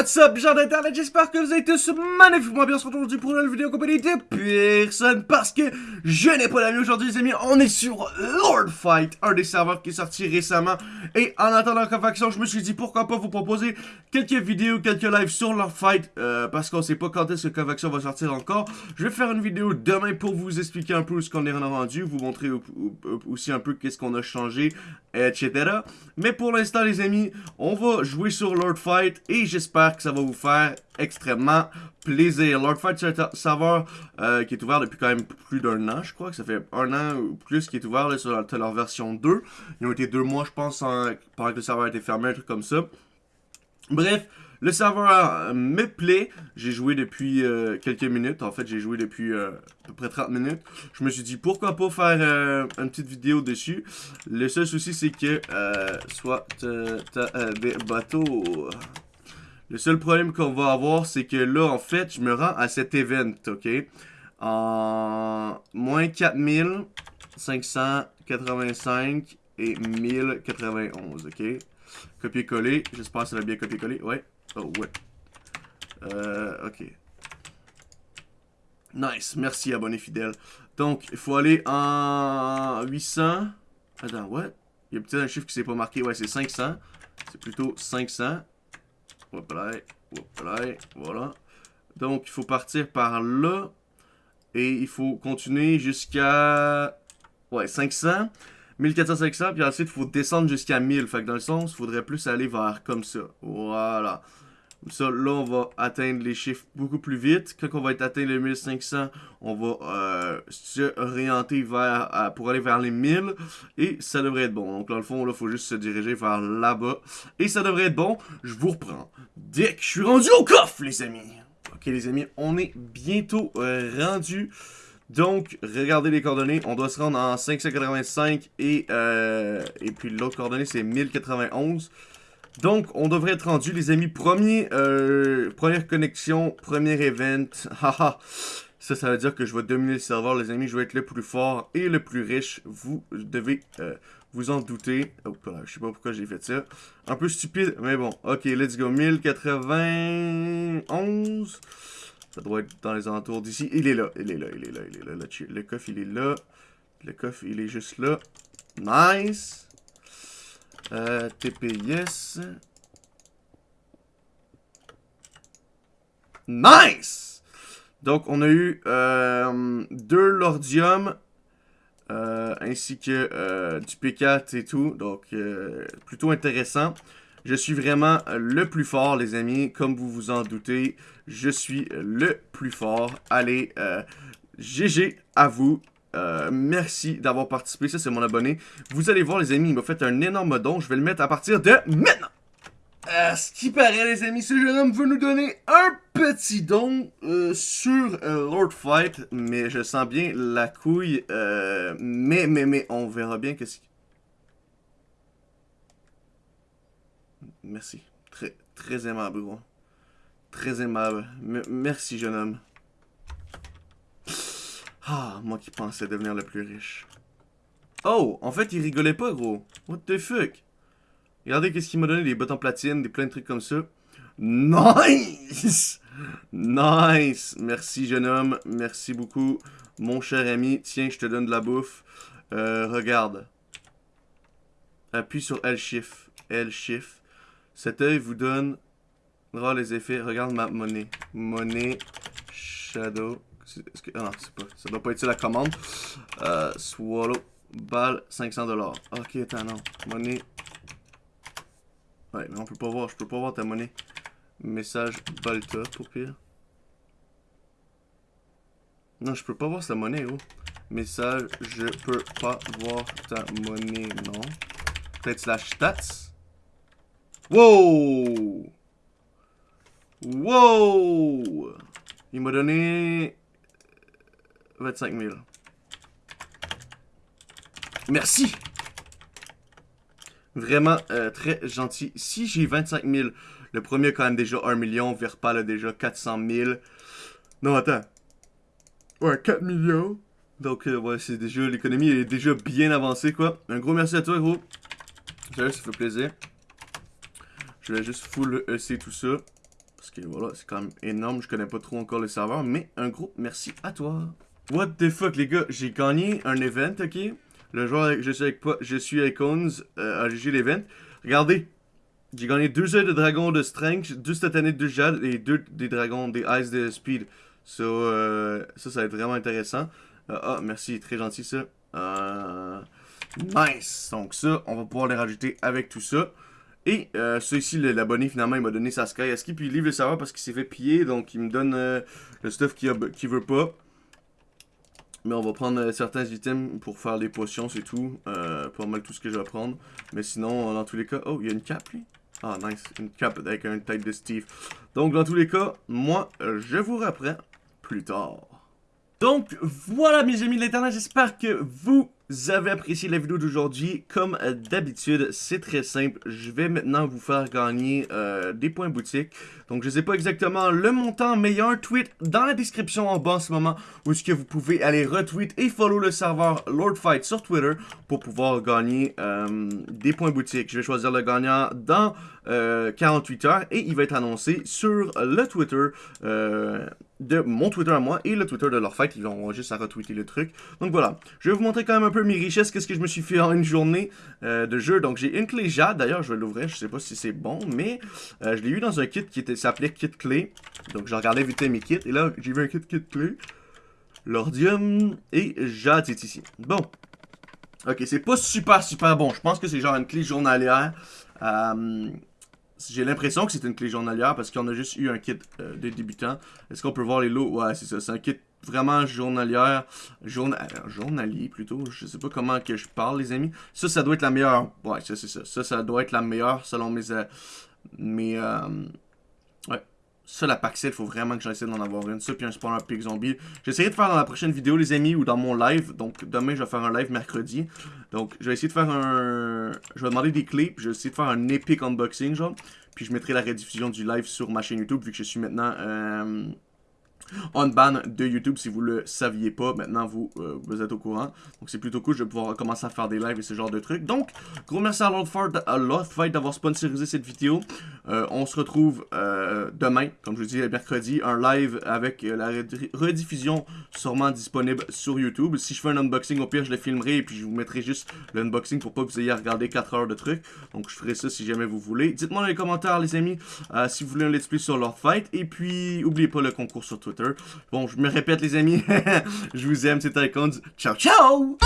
What's up, gens d'internet, j'espère que vous êtes tous magnifiquement bien aujourd'hui pour une nouvelle vidéo compagnie de personne parce que je n'ai pas d'amis aujourd'hui les amis, on est sur Lord Fight, un des serveurs qui est sorti récemment et en attendant faction, je me suis dit pourquoi pas vous proposer quelques vidéos, quelques lives sur Lord Fight euh, parce qu'on sait pas quand est-ce que Convection va sortir encore. Je vais faire une vidéo demain pour vous expliquer un peu ce qu'on est rendu, vous montrer aussi un peu qu'est-ce qu'on a changé, etc. Mais pour l'instant les amis, on va jouer sur Lord Fight et j'espère que ça va vous faire extrêmement plaisir. Lord Fight, c'est un serveur euh, qui est ouvert depuis quand même plus d'un an, je crois que ça fait un an ou plus qui est ouvert sur leur version 2. Ils ont été deux mois, je pense, pendant que le serveur a été fermé, un truc comme ça. Bref, le serveur euh, me plaît. J'ai joué depuis euh, quelques minutes. En fait, j'ai joué depuis à peu près 30 minutes. Je me suis dit, pourquoi pas faire une petite vidéo dessus. Le seul souci, c'est que soit des bateaux... Le seul problème qu'on va avoir, c'est que là, en fait, je me rends à cet event, ok? En moins 4585 et 1091, ok? Copier-coller. J'espère que ça va bien copier-coller. Ouais. Oh, ouais. Euh, ok. Nice. Merci, abonné fidèle. Donc, il faut aller en 800. Attends, what? Il y a peut-être un chiffre qui s'est pas marqué. Ouais, c'est 500. C'est plutôt 500. Voilà. Donc, il faut partir par là. Et il faut continuer jusqu'à... Ouais, 500. 1400, 500. Puis ensuite, il faut descendre jusqu'à 1000. Fait que dans le sens, il faudrait plus aller vers comme ça. Voilà. Ça, là, on va atteindre les chiffres beaucoup plus vite. Quand on va être atteint les 1500, on va euh, se orienter vers, pour aller vers les 1000. Et ça devrait être bon. Donc, dans le fond, là, il faut juste se diriger vers là-bas. Et ça devrait être bon. Je vous reprends. Dès que je suis rendu au coffre, les amis. Ok, les amis, on est bientôt euh, rendu. Donc, regardez les coordonnées. On doit se rendre en 585 et, euh, et puis l'autre coordonnée, c'est 1091. Donc, on devrait être rendu, les amis. Premier, euh, première connexion, premier event. Haha. ça, ça veut dire que je vais dominer le serveur, les amis. Je vais être le plus fort et le plus riche. Vous devez euh, vous en douter. Oh, je sais pas pourquoi j'ai fait ça. Un peu stupide, mais bon. Ok, let's go. 1091. Ça doit être dans les alentours d'ici. Il est là, il est là, il est là, il est là. Le coffre, il est là. Le coffre, il est juste là. Nice. Euh, TPS. Nice! Donc, on a eu euh, deux Lordium, euh, ainsi que euh, du P4 et tout. Donc, plutôt intéressant. Je suis vraiment le plus fort, les amis. Comme vous vous en doutez, je suis le plus fort. Allez, GG à vous. Euh, merci d'avoir participé. Ça, c'est mon abonné. Vous allez voir, les amis, il m'a fait un énorme don. Je vais le mettre à partir de maintenant. Euh, ce qui paraît, les amis, ce jeune homme veut nous donner un petit don euh, sur Lord Fight. Mais je sens bien la couille. mais, mais, mais, on verra bien que... Merci. Très, très aimable, gros. Très aimable. merci, jeune homme. Ah, moi qui pensais devenir le plus riche. Oh, en fait, il rigolait pas, gros. What the fuck? Regardez qu'est-ce qu'il m'a donné, des bottes en platine, des plein de trucs comme ça. Nice! Nice! Merci, jeune homme. Merci beaucoup, mon cher ami. Tiens, je te donne de la bouffe. Euh, regarde. Appuie sur L-Shift. L-Shift. Cet œil vous donne les effets. Regarde ma monnaie. Monnaie. Shadow. Que, ah non, pas. Ça doit pas être la commande. Euh, swallow. Balle, 500$. Ok, attends, non. Monnaie. Ouais, mais on peut pas voir. Je peux pas voir ta monnaie. Message Balta, pour pire. Non, je peux pas voir sa monnaie, oh. Message, je peux pas voir ta monnaie, non. Peut-être slash stats. Wow! Wow! Il m'a donné 25 000. Merci! Vraiment euh, très gentil. Si j'ai 25 000, le premier quand même déjà 1 million, Verpal a déjà 400 000. Non, attends. Ouais, 4 millions. Donc, euh, ouais, c'est déjà, l'économie est déjà bien avancée, quoi. Un gros merci à toi, gros. ça fait plaisir. Je vais juste full EC tout ça. Parce que voilà, c'est quand même énorme. Je connais pas trop encore le serveur. Mais un gros merci à toi. What the fuck, les gars. J'ai gagné un event, ok? Le joueur, je suis avec, je suis avec Ons euh, à l'event. Regardez. J'ai gagné deux œufs de dragon de strength, deux satanées de jade et deux des dragons, des ice de speed. So, euh, ça, ça va être vraiment intéressant. Euh, ah, merci, très gentil ça. Euh, nice! Donc ça, on va pouvoir les rajouter avec tout ça. Et euh, ça ici, l'abonné, finalement, il m'a donné sa Sky puis il livre le serveur parce qu'il s'est fait piller, donc il me donne le stuff qu'il qu veut pas. Mais on va prendre euh, certains items pour faire les potions, c'est tout. Euh, pas mal tout ce que je vais prendre. Mais sinon, dans tous les cas... Oh, il y a une cape, lui. Ah, nice. Une cape avec un tête de Steve. Donc, dans tous les cas, moi, je vous reprends plus tard. Donc, voilà, mes amis de l'internet. J'espère que vous vous avez apprécié la vidéo d'aujourd'hui. Comme d'habitude, c'est très simple. Je vais maintenant vous faire gagner euh, des points boutique. Donc, je ne sais pas exactement le montant, mais un tweet dans la description en bas en ce moment où est-ce que vous pouvez aller retweet et follow le serveur LordFight sur Twitter pour pouvoir gagner euh, des points boutique. Je vais choisir le gagnant dans 48 euh, heures et il va être annoncé sur le Twitter de mon Twitter à moi et le Twitter de leur fête. Ils vont juste à retweeter le truc. Donc voilà, je vais vous montrer quand même un peu mes richesses, qu'est-ce que je me suis fait en une journée euh, de jeu. Donc j'ai une clé jade, d'ailleurs je vais l'ouvrir, je sais pas si c'est bon, mais euh, je l'ai eu dans un kit qui s'appelait kit clé. Donc j'ai regardé vite mes kits et là j'ai vu un kit kit clé. L'ordium et jade c'est ici. Bon. Ok, c'est pas super super bon. Je pense que c'est genre une clé journalière. Euh, j'ai l'impression que c'est une clé journalière parce qu'on a juste eu un kit euh, de débutant. Est-ce qu'on peut voir les lots? Ouais, c'est ça. C'est un kit vraiment journalière. Journa euh, journalier plutôt. Je sais pas comment que je parle, les amis. Ça, ça doit être la meilleure. Ouais, ça, c'est ça. Ça, ça doit être la meilleure selon mes. Euh, mes ouais. Ça, la Paxel, il faut vraiment que j'essaie d'en avoir une. Ça, puis un spawner pig zombie. J'essaierai de faire dans la prochaine vidéo, les amis, ou dans mon live. Donc, demain, je vais faire un live mercredi. Donc, je vais essayer de faire un... Je vais demander des clés, je vais essayer de faire un epic unboxing, genre. Puis je mettrai la rediffusion du live sur ma chaîne YouTube, vu que je suis maintenant... Euh on ban de YouTube si vous le saviez pas. Maintenant, vous, euh, vous êtes au courant. Donc, c'est plutôt cool. Je vais pouvoir commencer à faire des lives et ce genre de trucs. Donc, gros merci à Fight d'avoir sponsorisé cette vidéo. Euh, on se retrouve euh, demain, comme je vous dis, mercredi, un live avec la rediffusion sûrement disponible sur YouTube. Si je fais un unboxing, au pire, je le filmerai et puis je vous mettrai juste l'unboxing pour pas que vous ayez à regarder 4 heures de trucs. Donc, je ferai ça si jamais vous voulez. Dites-moi dans les commentaires, les amis, si vous voulez un let's play sur Lord Fight. Et puis, n'oubliez pas le concours sur Twitter. Bon, je me répète les amis, je vous aime, c'est Icons. Ciao, ciao!